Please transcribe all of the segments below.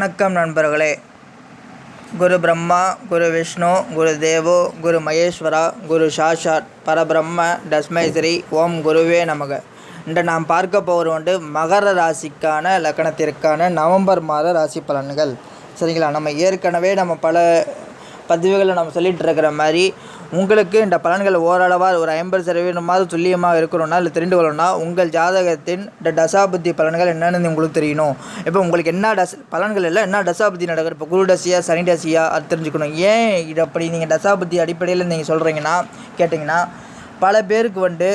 வணக்கம் நண்பர்களே. குரு பிரம்மா குரு விஷ்ணு குரு தேவோ குரு மகேஸ்வரா குரு சாஷாத் பரபிரம்ம டஸ்மை ஸ்ரீ ஓம் குருவே நமக. இன்று நாம் பார்க்க போவது வந்து மகர ராசிக்கான லக்கணத்திற்கான நவம்பர் மாத ராசி பலன்கள். சரிங்களா? நம்ம ஏற்கனவே நம்ம பல பதிவுகளை நம்ம சொல்லிட்டு இருக்கிற மாதிரி உங்களுக்கு இந்த பலன்கள் ஓரளவாக ஒரு ஐம்பது சதவீதமாவது துல்லியமாக இருக்கணும்னா இல்லை தெரிந்து கொள்ளணும்னா உங்கள் ஜாதகத்தின் இந்த தசாபுத்தி பலன்கள் என்னென்னு உங்களுக்கு தெரியணும். இப்போ உங்களுக்கு என்ன டஸ் பலன்கள் இல்லை என்ன தசாபுத்தி நடக்குது? இப்போ குரு டசியா சனி டசியா அது தெரிஞ்சுக்கணும். ஏன் இது அப்படி நீங்கள் தசாபுத்தி அடிப்படையில் நீங்கள் சொல்கிறீங்கன்னா கேட்டிங்கன்னா பல பேருக்கு வந்து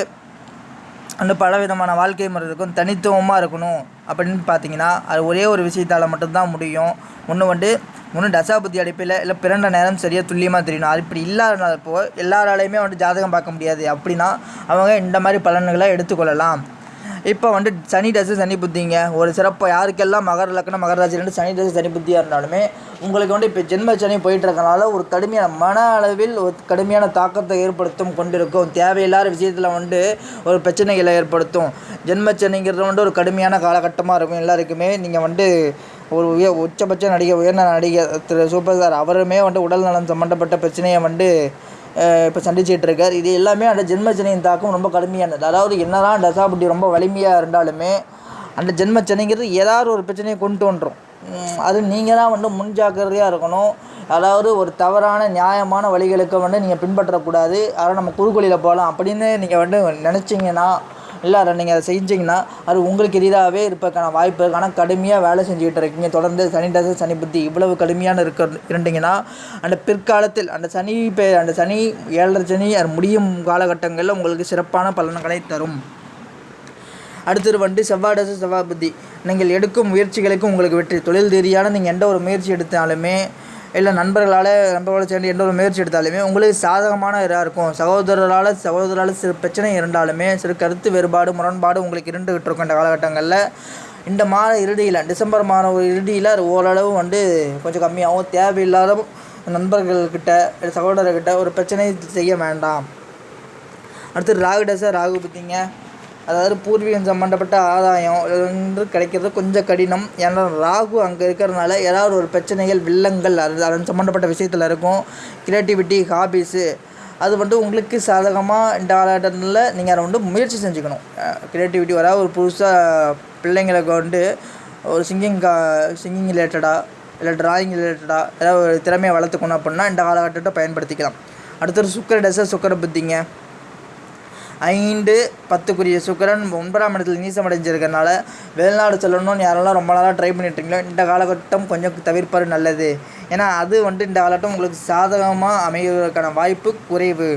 அந்த பல விதமான வாழ்க்கை முறை இருக்கும் தனித்துவமாக இருக்கணும் அப்படின்னு பார்த்தீங்கன்னா அது ஒரே ஒரு விஷயத்தால் மட்டும்தான் முடியும். ஒன்று வந்து ஒன்று தசாபுத்தி அடிப்பில் இல்லை பிறண்ட நேரம் சரியாக துல்லியமாக தெரியணும். அது இப்படி இல்லாதனால இல்லாதப்போ எல்லாராலையுமே வந்து ஜாதகம் பார்க்க முடியாது. அப்படின்னா அவங்க இந்த மாதிரி பலன்களை எடுத்துக்கொள்ளலாம். இப்போ வந்து சனி தசை சனி புத்திங்க. ஒரு சிறப்பு யாருக்கெல்லாம் மகர லக்னம் மகர ரெண்டு சனி தசை சனி புத்தியாக இருந்தாலுமே உங்களுக்கு வந்து இப்போ ஜென்ம சனி போயிட்டு இருக்கனால ஒரு கடுமையான மன அளவில் ஒரு கடுமையான தாக்கத்தை ஏற்படுத்தும் கொண்டிருக்கும். தேவையில்லாத விஷயத்தில் வந்து ஒரு பிரச்சனைகளை ஏற்படுத்தும். ஜென்ம சனிங்கிறது வந்து ஒரு கடுமையான காலகட்டமாக இருக்கும் எல்லாருக்குமே. நீங்கள் வந்து ஒரு உய உச்சபட்ச நடிகை உயர்ந்த நடிகர் திரு சூப்பர் ஸ்டார் அவருமே வந்து உடல் நலம் சம்மந்தப்பட்ட பிரச்சனையை வந்து இப்போ சந்திச்சிட்டு இருக்கார். இது எல்லாமே அந்த ஜென்மச்சனியின் தாக்கம் ரொம்ப கடுமையானது. அதாவது என்னதான் தசாபுட்டி ரொம்ப வலிமையாக இருந்தாலுமே அந்த ஜென்மச்சனிங்கிறது ஏதாவது ஒரு பிரச்சனையை கொண்டு வந்துடும் அது நீங்கள் தான் வந்து முன்ஜாக்கிரதையாக இருக்கணும். அதாவது ஒரு தவறான நியாயமான வழிகளுக்கு வந்து நீங்கள் பின்பற்றக்கூடாது. அதை நம்ம குறுக்கொழியில் போகலாம் அப்படின்னு நீங்கள் வந்து நினச்சிங்கன்னா இல்லை நீங்கள் அதை செஞ்சிங்கன்னா அது உங்களுக்கு எதிராகவே இருப்பதற்கான வாய்ப்பு இருக்குது ஆனால் கடுமையாக வேலை செஞ்சுக்கிட்டு இருக்கீங்க. தொடர்ந்து சனி தசை சனி புத்தி இவ்வளவு கடுமையான இருக்க இருந்தீங்கன்னா அந்த பிற்காலத்தில் அந்த சனி பே அந்த சனி ஏழரை சனி அது முடியும் காலகட்டங்களில் உங்களுக்கு சிறப்பான பலன்களை தரும். அடுத்தது வந்து செவ்வாய் தசை செவ்வாய் புத்தி. நீங்கள் எடுக்கும் முயற்சிகளுக்கு உங்களுக்கு வெற்றி. தொழில் ரீதியான நீங்கள் எந்த ஒரு முயற்சி எடுத்தாலுமே இல்லை நண்பர்களால் நண்பர்களோடு சேர்ந்து எந்த ஒரு முயற்சி எடுத்தாலுமே உங்களுக்கு சாதகமான இதாக இருக்கும். சகோதரரால் சகோதரால் சிறு பிரச்சனை இருந்தாலுமே சிறு கருத்து வேறுபாடு முரண்பாடு உங்களுக்கு இருந்துகிட்டு இருக்கும் இந்த காலகட்டங்களில். இந்த மாத இறுதியில் டிசம்பர் மாத இறுதியில் ஓரளவு வந்து கொஞ்சம் கம்மியாகவும் தேவையில்லாத நண்பர்கள்கிட்ட சகோதரர்கிட்ட ஒரு பிரச்சனை செய்ய வேண்டாம். அடுத்து ராகு சார் ராகு பற்றிங்க அதாவது பூர்வீகம் சம்மந்தப்பட்ட ஆதாயம் வந்து கிடைக்கிறது கொஞ்சம் கடினம். ஏன்னா ராகு அங்கே இருக்கிறதுனால ஏதாவது ஒரு பிரச்சனைகள் வில்லங்கள் அது அதன் சம்மந்தப்பட்ட விஷயத்தில் இருக்கும். க்ரியேட்டிவிட்டி ஹாபீஸு அது வந்து உங்களுக்கு சாதகமாக இந்த காலகட்டத்தில் நீங்கள் அதை வந்து முயற்சி செஞ்சுக்கணும். க்ரியேட்டிவிட்டி வர ஒரு புதுசாக பிள்ளைங்களுக்கு வந்து ஒரு சிங்கிங் கா சிங்கிங் ரிலேட்டடாக இல்லை ட்ராயிங் ரிலேட்டடாக ஏதாவது ஒரு திறமையை வளர்த்துக்கணும் அப்படின்னா இந்த காலகட்டத்தை பயன்படுத்திக்கலாம். அடுத்தது சுக்கர டசை சுக்கர புத்திங்க. ஐந்து பத்துக்குரிய சுக்கரன் ஒன்பதாம் இடத்துல நீசம் அடைஞ்சிருக்கனால வெளிநாடு செல்லணும்னு யாரெல்லாம் ரொம்ப நாளாக ட்ரை பண்ணிட்டுருங்களோ இந்த காலகட்டம் கொஞ்சம் தவிர்ப்பது நல்லது. ஏன்னா அது வந்துட்டு இந்த காலகட்டம் உங்களுக்கு சாதகமாக அமைவதற்கான வாய்ப்பு குறைவு.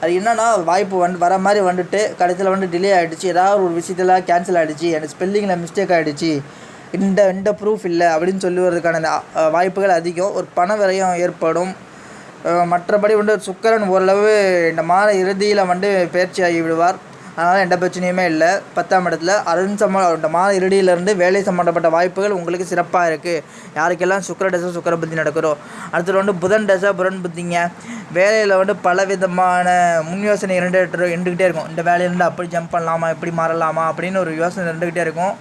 அது என்னென்னா வாய்ப்பு வந்து வர மாதிரி வந்துட்டு கடைசியில் வந்து டிலே ஆகிடுச்சு ஏதாவது ஒரு விஷயத்தில் கேன்சல் ஆகிடுச்சு எனக்கு ஸ்பெல்லிங்கில் மிஸ்டேக் ஆகிடுச்சு இந்த இந்த ப்ரூஃப் இல்லை அப்படின்னு சொல்லுவதற்கான வாய்ப்புகள் அதிகம். ஒரு பண விரயம் ஏற்படும். மற்றபடி வந்து சுக்கரன் ஓரளவு இந்த மாத இறுதியில் வந்து பயிற்சி ஆகிவிடுவார் அதனால் எந்த பிரச்சனையுமே இல்லை. பத்தாம் இடத்துல அருண் சம்ம இந்த மாத இறுதியிலேருந்து வேலை சம்மந்தப்பட்ட வாய்ப்புகள் உங்களுக்கு சிறப்பாக இருக்குது யாருக்கெல்லாம் சுக்கர தசை சுக்கர புத்தி நடக்கிறோ அடுத்தது வந்து புதன் தசை புதன் புத்திங்க வேலையில் வந்து பல விதமான முன் யோசனை இரண்டு இருந்துக்கிட்டே இருக்கும். இந்த வேலையிலேருந்து அப்படி ஜம்ப் பண்ணலாமா இப்படி மாறலாமா அப்படின்னு ஒரு யோசனை இருந்துக்கிட்டே இருக்கும்.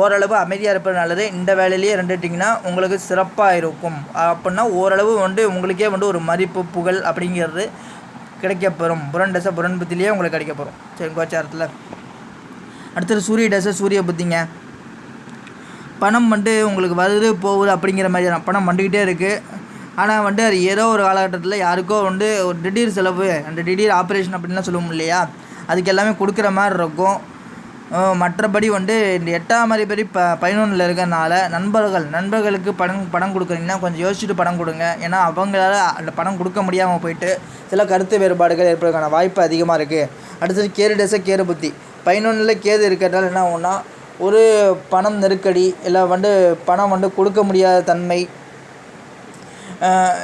ஓரளவு அமைதியாக இருப்பது நல்லது. இந்த வேலையிலேயே இருந்துட்டிங்கன்னா உங்களுக்கு சிறப்பாக இருக்கும். அப்படின்னா ஓரளவு வந்து உங்களுக்கே வந்து ஒரு மதிப்பு புகழ் அப்படிங்கிறது கிடைக்கப்பெறும். புரன் தசை புரன் புத்திலேயே உங்களுக்கு கிடைக்கப்பெறும். சரி கோச்சாரத்தில். அடுத்தது சூரிய டசை சூரிய புத்திங்க. பணம் வந்து உங்களுக்கு வருது போகுது அப்படிங்கிற மாதிரி தான் பணம் வந்துக்கிட்டே இருக்குது ஆனால் வந்து அது ஏதோ ஒரு காலகட்டத்தில் யாருக்கோ வந்து ஒரு திடீர் செலவு அந்த திடீர் ஆப்ரேஷன் அப்படின்லாம் சொல்லுவோம் இல்லையா? அதுக்கு எல்லாமே கொடுக்குற மாதிரி இருக்கும். மற்றபடி வந்து இந்த எட்டாம் அதிபதி ப பதினொன்றில் இருக்கிறனால நண்பர்கள் நண்பர்களுக்கு பணம் பணம் கொடுக்குறீங்கன்னா கொஞ்சம் யோசிச்சுட்டு பணம் கொடுங்க. ஏன்னா அவங்களால அந்த பணம் கொடுக்க முடியாமல் போயிட்டு சில கருத்து வேறுபாடுகள் ஏற்படுறதுக்கான வாய்ப்பு அதிகமாக இருக்குது அடுத்தது கேது டெச கேது புத்தி. பதினொன்றில் கேது இருக்கிறதால என்ன ஆகும்னா ஒரு பணம் நெருக்கடி இல்லை வந்து பணம் வந்து கொடுக்க முடியாத தன்மை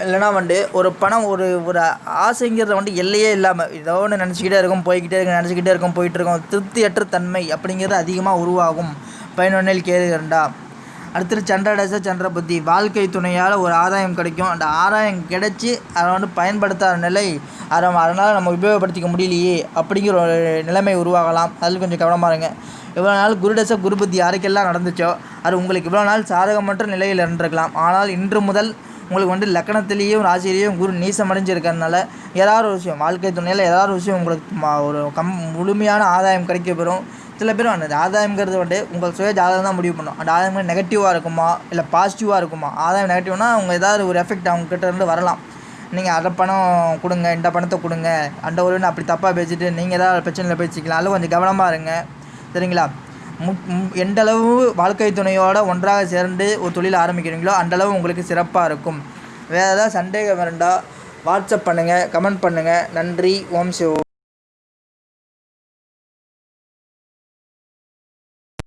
இல்லைனா வந்து ஒரு பணம் ஒரு ஒரு ஆசைங்கிறத வந்து எல்லையே இல்லாமல் ஏதோ ஒன்று நினச்சிக்கிட்டே இருக்கும் போய்கிட்டே இருக்கும் நினச்சிக்கிட்டே இருக்கும் போயிட்டுருக்கும் திருப்தியற்ற தன்மை அப்படிங்கிறது அதிகமாக உருவாகும். பயனொன்னில் கேது அடுத்தது சந்திர சந்திர புத்தி. வாழ்க்கை துணையால் ஒரு ஆதாயம் கிடைக்கும். அந்த ஆதாயம் கிடைச்சி அதை வந்து பயன்படுத்தாத நிலை அதை அதனால் நம்ம உபயோகப்படுத்திக்க முடியலையே அப்படிங்கிற ஒரு நிலைமை உருவாகலாம். அதில் கொஞ்சம் கவனமாக இருங்க. இவ்வளோ நாள் குருடச குருபுத்தி யாருக்கெல்லாம் நடந்துச்சோ அது உங்களுக்கு இவ்வளோ நாள் சாதகமற்ற நிலையில் இருந்திருக்கலாம். ஆனால் இன்று முதல் உங்களுக்கு வந்து லக்கணத்திலேயும் ராசியிலையும் குரு நீசம் அடைஞ்சிருக்கறனால ஏதாவது ஒரு விஷயம் வாழ்க்கை துணையில் ஏதாவது ஒரு விஷயம் உங்களுக்கு ஒரு கம் முழுமையான ஆதாயம் கிடைக்க பெறும் சில பேர் அந்த ஆதாயங்கிறது வந்து உங்கள் சுய ஜாதகம் தான் முடிவு பண்ணும். அந்த ஆதாயம் நெகட்டிவாக இருக்குமா? இல்லை பாசிட்டிவாக இருக்குமா? ஆதாயம் நெகட்டிவ்னா அவங்க ஏதாவது ஒரு எஃபெக்ட் அவங்கக்கிட்ட இருந்து வரலாம். நீங்கள் அதை பணம் கொடுங்க இந்த பணத்தை கொடுங்க அந்த ஒரு அப்படி தப்பாக பேசிட்டு நீங்கள் ஏதாவது பிரச்சனையில் பேசிக்கலாம். அதில் கொஞ்சம் கவனமாக இருங்க. சரிங்களா? மு- வாழ்க்கை துணையோட ஒன்றாக சேர்ந்து ஒரு தொழில் ஆரம்பிக்கிறீங்களோ அந்தளவு உங்களுக்கு சிறப்பாக இருக்கும். வேறு ஏதாவது சந்தேகம் இருந்தால் வாட்ஸ்அப் பண்ணுங்கள் கமெண்ட் பண்ணுங்கள் நன்றி ஓம் சிவ.